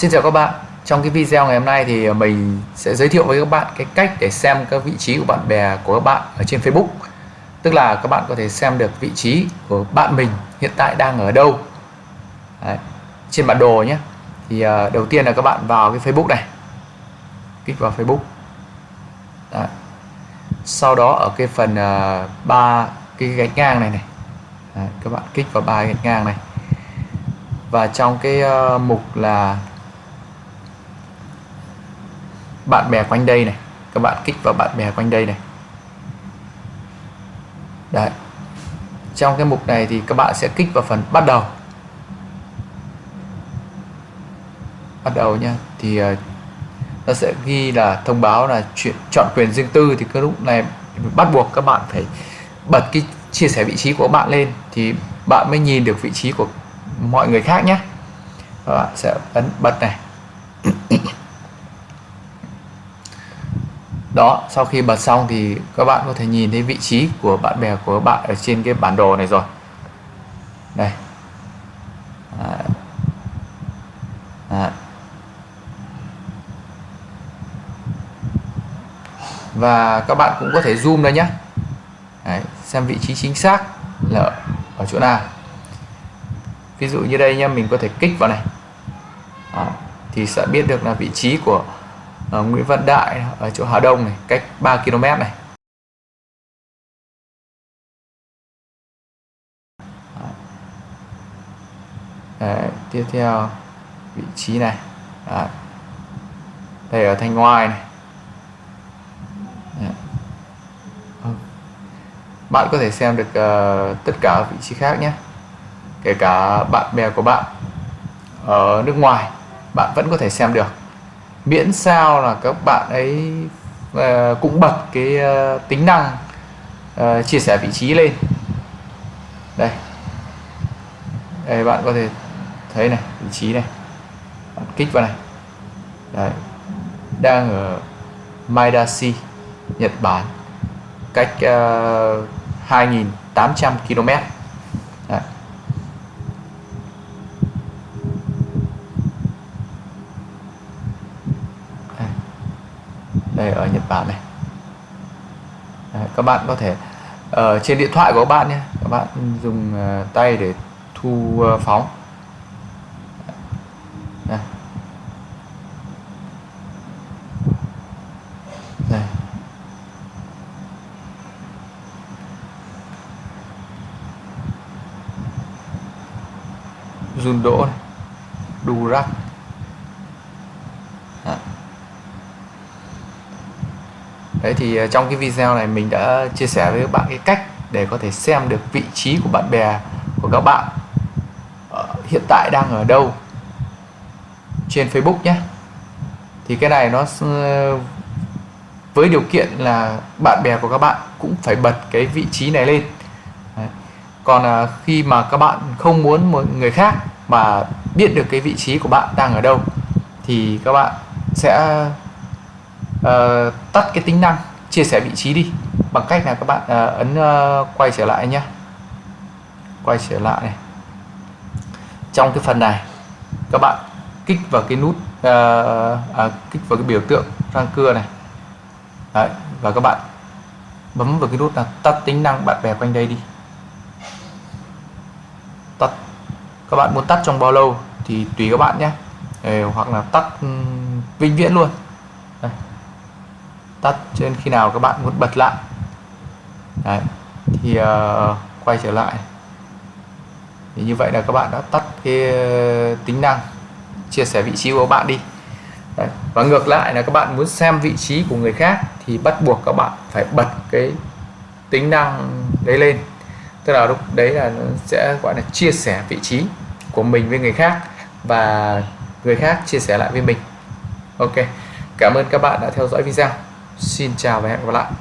Xin chào các bạn. Trong cái video ngày hôm nay thì à, mình sẽ giới thiệu với các bạn cái cách để xem các vị trí của bạn bè của các bạn ở trên Facebook. Tức là các bạn có thể xem được vị trí của bạn mình hiện tại đang ở đâu. Đấy. Trên bản đồ nhé. Thì à, đầu tiên là các bạn vào cái Facebook này. Kích vào Facebook. Đấy. Sau đó ở cái phần uh, ba cái gạch ngang này này. Đấy, các bạn kích vào ba gạch ngang này. Và trong cái uh, mục là bạn bè quanh đây này các bạn kích vào bạn bè quanh đây này. Đấy. Trong cái mục này thì các bạn sẽ kích vào phần bắt đầu. Bắt đầu nhá thì uh, nó sẽ ghi là thông báo là chuyện chọn quyền riêng tư thì cái lúc này bắt buộc các bạn phải bật cái chia sẻ vị trí của bạn lên thì bạn mới nhìn được vị trí của mọi người khác nhé các bạn sẽ ấn bật này. Đó sau khi bật xong thì các bạn có thể nhìn thấy vị trí của bạn bè của bạn ở trên cái bản đồ này rồi. Đây. À. À. và các bạn cũng có thể zoom đây nhé. Đấy, xem vị trí chính xác là ở chỗ nào. Ví dụ như đây nha mình có thể kích vào này. À, thì sẽ biết được là vị trí của ở Nguyễn Văn Đại ở chỗ Hà Đông này cách 3 km này. Đấy, tiếp theo vị trí này. Đấy. đây ở thanh ngoài này. Đấy. Ờ. bạn có thể xem được uh, tất cả vị trí khác nhé. Kể cả bạn bè của bạn ở nước ngoài bạn vẫn có thể xem được miễn sao là các bạn ấy uh, cũng bật cái uh, tính năng uh, chia sẻ vị trí lên. Đây. Đây bạn có thể thấy này vị trí này. Bạn kích vào này. Đấy. đang ở Maidashi Nhật Bản. Cách uh, 2.800 km Đấy đây ở Nhật Bản này. Đấy, các bạn có thể ở trên điện thoại của các bạn nhé. Các bạn dùng uh, tay để thu uh, phóng. Đây. đây. Run đỗ này. Rắc. Đấy thì ờ, trong cái video này mình đã chia sẻ với các bạn cái cách để có thể xem được vị trí của bạn bè, của các bạn ờ, hiện tại đang ở đâu trên Facebook nhé thì cái này nó ờ, với điều kiện là bạn bè của các bạn cũng phải bật cái vị trí này lên Đấy. còn khi mà các bạn không muốn một người khác mà biết được cái vị trí của bạn đang ở đâu thì các bạn sẽ uh, tắt cái tính năng chia sẻ vị trí đi. Bằng cách là các bạn uh, ấn uh, quay trở lại nhé quay trở lại này. Trong cái phần này các bạn kích vào cái nút uh, à, kích vào cái biểu tượng răng cưa này. Đấy, và các bạn bấm vào cái nút là tắt tính năng bạn bè quanh đây đi. Tắt. Các bạn muốn tắt trong bao lâu thì tùy các bạn nhé hoặc là tắt vĩnh viễn luôn. Đây tắt cho nên khi nào các bạn muốn bật lại Đấy. thì uh, quay trở lại thì như vậy là các bạn đã tắt cái tính năng chia sẻ vị trí của bạn đi Đấy. và ngược lại là các bạn muốn xem vị trí của người khác thì bắt buộc các bạn phải bật cái tính năng đấy lên tức là lúc đấy là nó sẽ gọi là chia sẻ vị trí của mình với người khác và người khác chia sẻ lại với mình ok cảm ơn các bạn đã theo dõi video Xin chào và hẹn gặp lại.